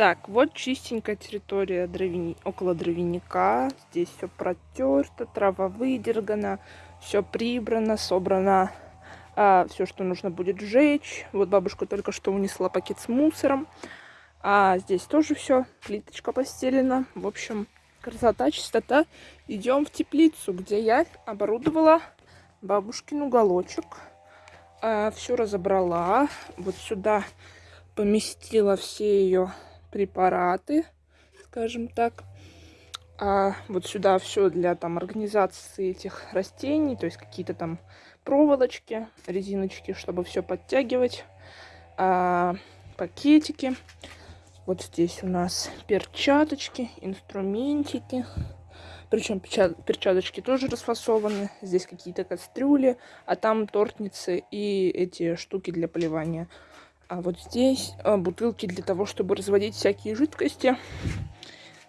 Так, вот чистенькая территория дровяни... около дровяника. Здесь все протерто, трава выдергана, все прибрано, собрано а, все, что нужно будет сжечь. Вот бабушка только что унесла пакет с мусором. А здесь тоже все, плиточка постелена. В общем, красота, чистота. Идем в теплицу, где я оборудовала бабушкин уголочек. А, все разобрала. Вот сюда поместила все ее препараты, скажем так. А вот сюда все для там организации этих растений, то есть какие-то там проволочки, резиночки, чтобы все подтягивать, а, пакетики. Вот здесь у нас перчаточки, инструментики. Причем перчаточки тоже расфасованы. Здесь какие-то кастрюли, а там тортницы и эти штуки для поливания. А вот здесь а, бутылки для того, чтобы разводить всякие жидкости.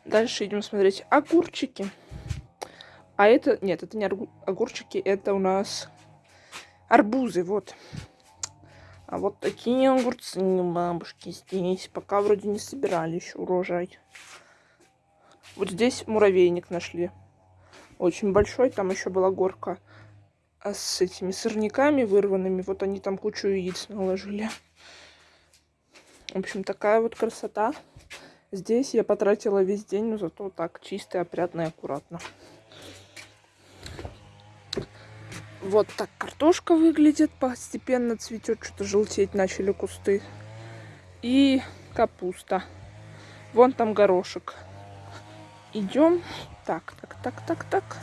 Дальше идем смотреть огурчики. А это... Нет, это не огурчики, это у нас арбузы, вот. А вот такие огурцы бабушки здесь. Пока вроде не собирали еще урожай. Вот здесь муравейник нашли. Очень большой. Там еще была горка а с этими сорняками вырванными. Вот они там кучу яиц наложили. В общем, такая вот красота. Здесь я потратила весь день, но зато так чисто, опрятно и аккуратно. Вот так картошка выглядит. Постепенно цветет, что-то желтеть начали кусты. И капуста. Вон там горошек. Идем. Так, так, так, так, так.